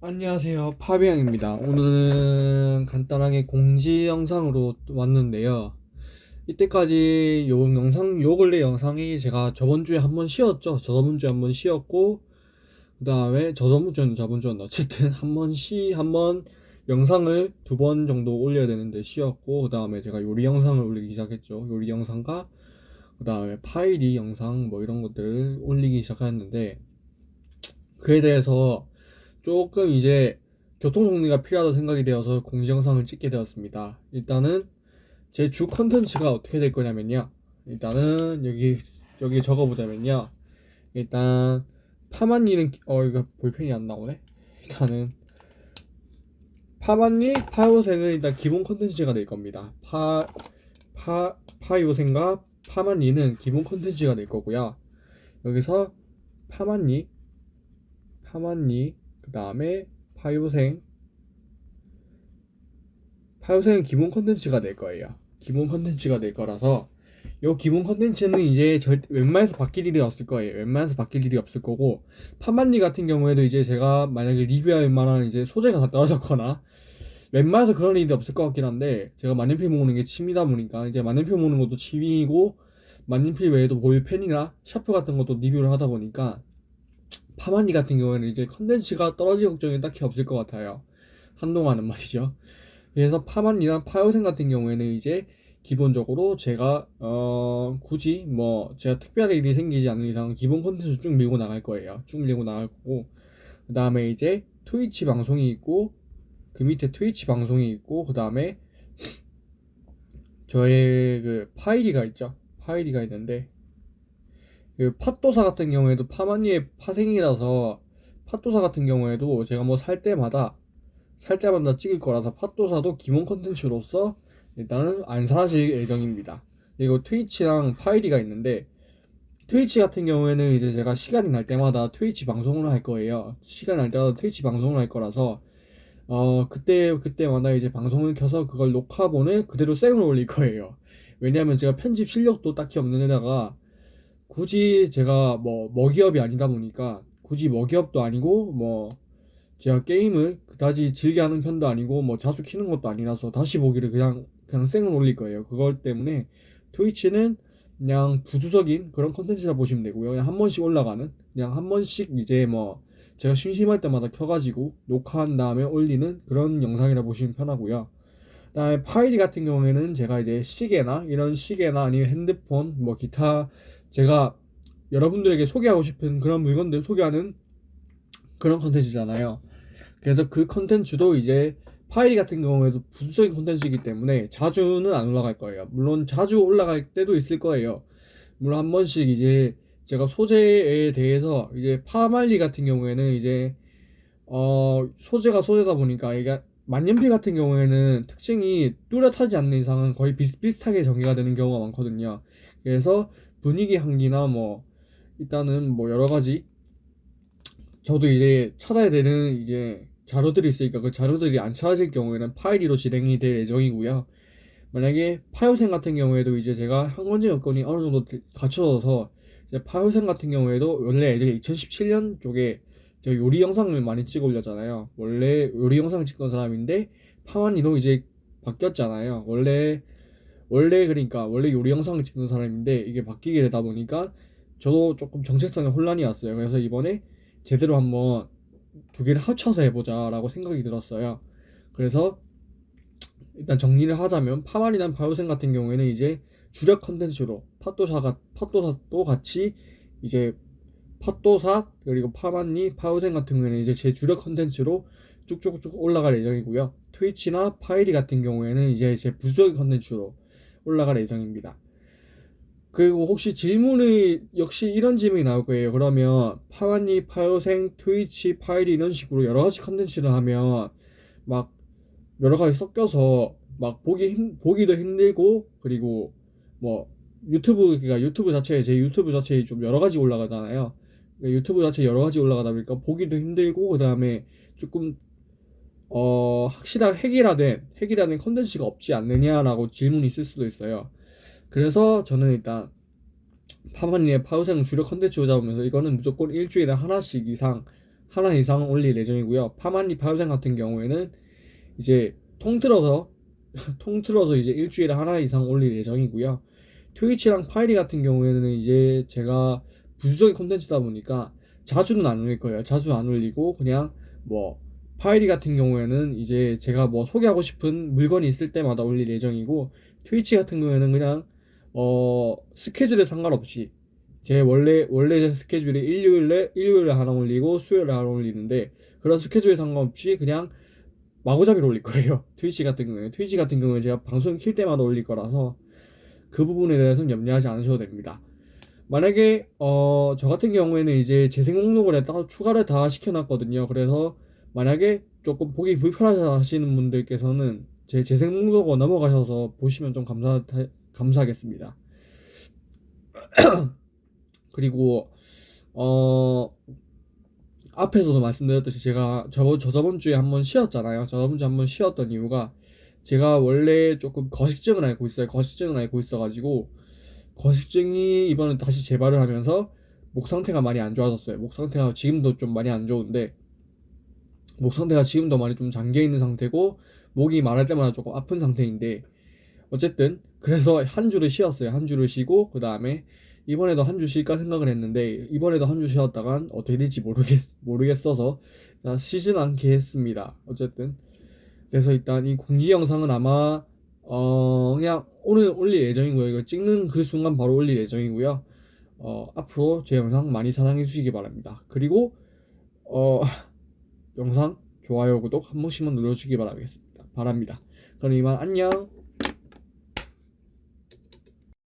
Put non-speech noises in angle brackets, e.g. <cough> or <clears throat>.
안녕하세요. 파비앙입니다. 오늘은 간단하게 공지 영상으로 왔는데요. 이때까지 요 영상, 요 근래 영상이 제가 저번 주에 한 번 쉬었죠. 저번 주에 한 번 쉬었고, 그 다음에 저번 주는 저번 주는 어쨌든 한 번 쉬, 한 번 영상을 두 번 정도 올려야 되는데 쉬었고, 그 다음에 제가 요리 영상을 올리기 시작했죠. 요리 영상과, 그 다음에 파이리 영상 뭐 이런 것들을 올리기 시작했는데, 그에 대해서 조금 이제 교통 정리가 필요하다 생각이 되어서 공지 영상을 찍게 되었습니다. 일단은 제 주 컨텐츠가 어떻게 될 거냐면요. 일단은 여기 여기 적어보자면요. 일단 파만니는 어 이거 볼펜이 안 나오네. 일단은 파만니 파요생은 일단 기본 컨텐츠가 될 겁니다. 파 파 파요생과 파만니는 기본 컨텐츠가 될 거고요. 여기서 파만니 파만니 그 다음에 파요생. 파요생은 기본 컨텐츠가 될 거예요. 기본 컨텐츠가 될 거라서 요 기본 컨텐츠는 이제 절 웬만해서 바뀔 일이 없을 거예요. 웬만해서 바뀔 일이 없을 거고 파만니 같은 경우에도 이제 제가 만약에 리뷰할 만한 이제 소재가 다 <laughs> 떨어졌거나 웬만해서 그런 일이 없을 것 같긴 한데 제가 만년필 모으는 게 취미다 보니까 이제 만년필 모으는 것도 취미이고 만년필 외에도 볼펜이나 샤프 같은 것도 리뷰를 하다 보니까 파만니 같은 경우에는 이제 컨텐츠가 떨어질 걱정이 딱히 없을 것 같아요. 한동안은 말이죠. 그래서 파만니나 파요생 같은 경우에는 이제 기본적으로 제가 어 굳이 뭐 제가 특별한 일이 생기지 않는 이상 기본 컨텐츠 쭉 밀고 나갈 거예요. 쭉 밀고 나갈 거고 그 다음에 이제 트위치 방송이 있고 그 밑에 트위치 방송이 있고 그 다음에 저의 그 파이리가 있죠. 파이리가 있는데 그 팥도사 같은 경우에도 파만니의 파생이라서 팥도사 같은 경우에도 제가 뭐 살 때마다 살 때마다 찍을 거라서 팥도사도 기본 컨텐츠로서 일단은 안 사실 예정입니다. 그리고 트위치랑 파이리가 있는데 트위치 같은 경우에는 이제 제가 시간이 날 때마다 트위치 방송을 할 거예요. 시간 날 때마다 트위치 방송을 할 거라서 어 그때 그때마다 이제 방송을 켜서 그걸 녹화본을 그대로 생으로 올릴 거예요. 왜냐하면 제가 편집 실력도 딱히 없는 데다가 굳이 제가 뭐 먹이업이 아니다 보니까 굳이 먹이업도 아니고 뭐 제가 게임을 그다지 즐겨 하는 편도 아니고 뭐 자주 키는 것도 아니라서 다시 보기를 그냥 그냥 생을 올릴 거예요. 그걸 때문에 트위치는 그냥 부수적인 그런 컨텐츠라 보시면 되고요. 그냥 한 번씩 올라가는 그냥 한 번씩 이제 뭐 제가 심심할 때마다 켜가지고 녹화한 다음에 올리는 그런 영상이라 보시면 편하고요. 그다음에 파이리 같은 경우에는 제가 이제 시계나 이런 시계나 아니면 핸드폰 뭐 기타 제가 여러분들에게 소개하고 싶은 그런 물건들 소개하는 그런 컨텐츠잖아요. 그래서 그 컨텐츠도 이제 파이리 같은 경우에도 부수적인 컨텐츠이기 때문에 자주는 안 올라갈 거예요. 물론 자주 올라갈 때도 있을 거예요. 물론 한 번씩 이제 제가 소재에 대해서 이제 파말리 같은 경우에는 이제 어 소재가 소재다 보니까 이게 만년필 같은 경우에는 특징이 뚜렷하지 않는 이상은 거의 비슷비슷하게 전개가 되는 경우가 많거든요. 그래서 분위기 향기나 뭐 일단은 뭐 여러 가지 저도 이제 찾아야 되는 이제 자료들이 있으니까 그 자료들이 안 찾아질 경우에는 파일리로 진행이 될 예정이고요. 만약에 파요생 같은 경우에도 이제 제가 항원증 여건이 어느 정도 갖춰져서 이제 파요생 같은 경우에도 원래 이제 2017년 쪽에 제가 요리 영상을 많이 찍어 올렸잖아요. 원래 요리 영상 찍던 사람인데 파만이로 이제 바뀌었잖아요. 원래 원래 그러니까 원래 요리 영상을 찍는 사람인데 이게 바뀌게 되다 보니까 저도 조금 정체성에 혼란이 왔어요. 그래서 이번에 제대로 한번 두 개를 합쳐서 해보자라고 생각이 들었어요. 그래서 일단 정리를 하자면 파만니나 파요생 같은 경우에는 이제 주력 컨텐츠로 팥도사가 팥도사도 같이 이제 팥도사 그리고 파만니 파요생 같은 경우에는 이제 제 주력 컨텐츠로 쭉쭉쭉 올라갈 예정이고요. 트위치나 파이리 같은 경우에는 이제 제 부수적인 컨텐츠로 올라갈 예정입니다. 그리고 혹시 질문이 역시 이런 질문이 나올 거예요. 그러면 파만니, 파요생, 트위치, 파이리 이런 식으로 여러 가지 컨텐츠를 하면 막 여러 가지 섞여서 막 보기 힘, 보기도 힘들고 그리고 뭐 유튜브가 유튜브 자체에 제 유튜브 자체에 좀 여러 가지 올라가잖아요. 그러니까 유튜브 자체 여러 가지 올라가다 보니까 보기도 힘들고 그 다음에 조금 어 확실한 핵이라된 핵이라는 컨텐츠가 없지 않느냐라고 질문이 있을 수도 있어요. 그래서 저는 일단 파만니의 파요생 주력 컨텐츠 잡으면서 이거는 무조건 일주일에 하나씩 이상 하나 이상 올릴 예정이고요. 파만니 파요생 같은 경우에는 이제 통틀어서 <laughs> 통틀어서 이제 일주일에 하나 이상 올릴 예정이고요. 트위치랑 파이리 같은 경우에는 이제 제가 부수적인 콘텐츠다 보니까 자주는 안 올릴 거예요. 자주 안 올리고 그냥 뭐 파이리 같은 경우에는 이제 제가 뭐 소개하고 싶은 물건이 있을 때마다 올릴 예정이고 트위치 같은 경우에는 그냥 어 스케줄에 상관없이 제 원래 원래 제 스케줄이 일요일에 일요일에 하나 올리고 수요일에 하나 올리는데 그런 스케줄에 상관없이 그냥 마구잡이로 올릴 거예요. <laughs> 트위치 같은 경우에 트위치 같은 경우에 제가 방송 킬 때마다 올릴 거라서 그 부분에 대해서는 염려하지 않으셔도 됩니다. 만약에 어 저 같은 경우에는 이제 재생 목록을 따로 추가를 다 시켜놨거든요. 그래서 만약에 조금 보기 불편하다 하시는 분들께서는 제 재생 목록으로 넘어가셔서 보시면 좀 감사 감사하겠습니다. <clears throat> 그리고 어 앞에서도 말씀드렸듯이 제가 저, 저 저번 주에 한번 쉬었잖아요. 저번 주에 한번 쉬었던 이유가 제가 원래 조금 거식증을 앓고 있어요. 거식증을 앓고 있어가지고 거식증이 이번에 다시 재발을 하면서 목 상태가 많이 안 좋아졌어요. 목 상태가 지금도 좀 많이 안 좋은데 목 상태가 지금도 많이 좀 잠겨 있는 상태고 목이 말할 때마다 조금 아픈 상태인데 어쨌든 그래서 한 주를 쉬었어요. 한 주를 쉬고 그 다음에 이번에도 한 주 쉴까 생각을 했는데 이번에도 한 주 쉬었다간 어떻게 될지 모르겠 모르겠어서 자, 쉬진 않게 했습니다. 어쨌든 그래서 일단 이 공지 영상은 아마 어 그냥 오늘 올릴 예정이고요. 이거 찍는 그 순간 바로 올릴 예정이고요. 어 앞으로 제 영상 많이 사랑해 주시기 바랍니다. 그리고 어 영상 좋아요 구독 한 번씩만 눌러주시기 바라겠습니다. 바랍니다. 그럼 이만 안녕.